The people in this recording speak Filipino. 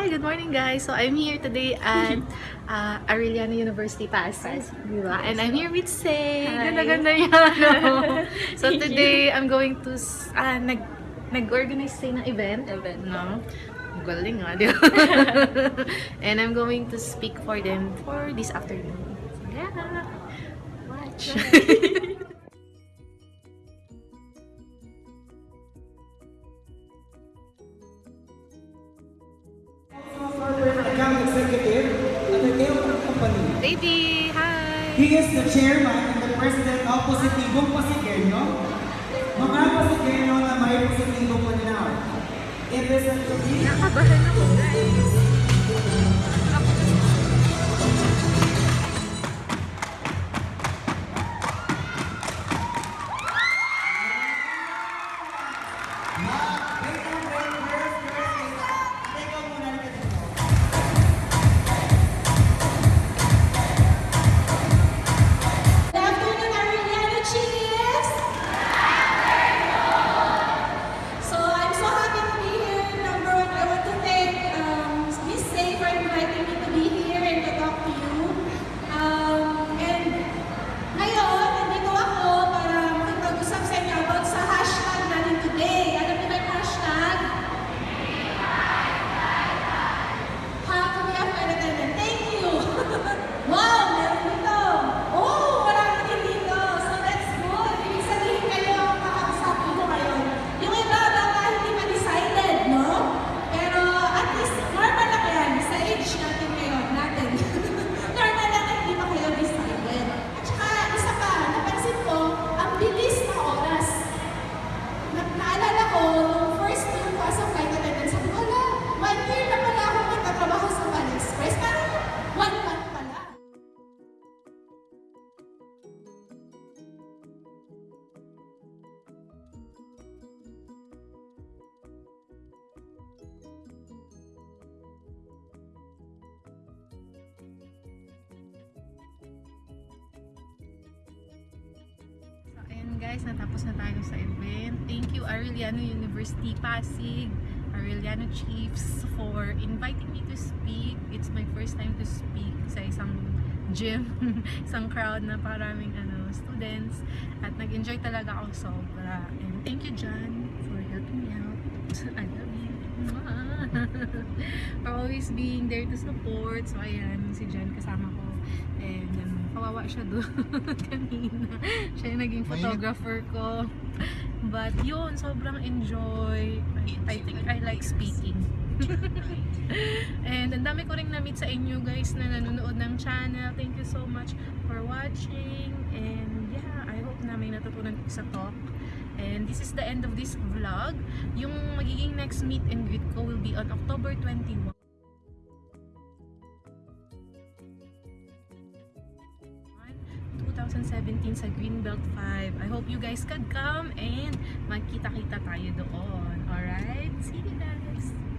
Hi, good morning guys. So I'm here today at uh, Arellano University Pasig, di ba? And I'm here with Say. Ganda-ganda niya, no? So today, I'm going to, ah, nag, nag-organize Say ng event. Event. No? Galing nga, di ba? And I'm going to speak for them for this afternoon. So yeah, watch. He is the chairman and the president of Positivong Pasigeno. Mga Pasigeno na may Positivong Maninaw. It is a Nakabahan ako, guys. Guys, natapos na tayo sa event. Thank you Arellano University Pasig, Arellano Chiefs for inviting me to speak. It's my first time to speak sa isang gym, isang crowd na paraming ano, students. At nag-enjoy talaga ako sobra. And thank you John for helping me out. I love you. For always being there to support. So ayan, si John kasama ko. And ano, kawawa siya doon kanina. Siya yung naging photographer ko. But yun, sobrang enjoy. I, think I like speaking. And ang dami ko rin na-meet sa inyo guys na nanonood ng channel. Thank you so much for watching. And yeah, I hope na may natutunan ko sa talk. And this is the end of this vlog. Yung magiging next meet and greet ko will be on October 21. 2017 sa Greenbelt 5. I hope you guys can come and magkita-kita tayo doon. Alright? See you guys!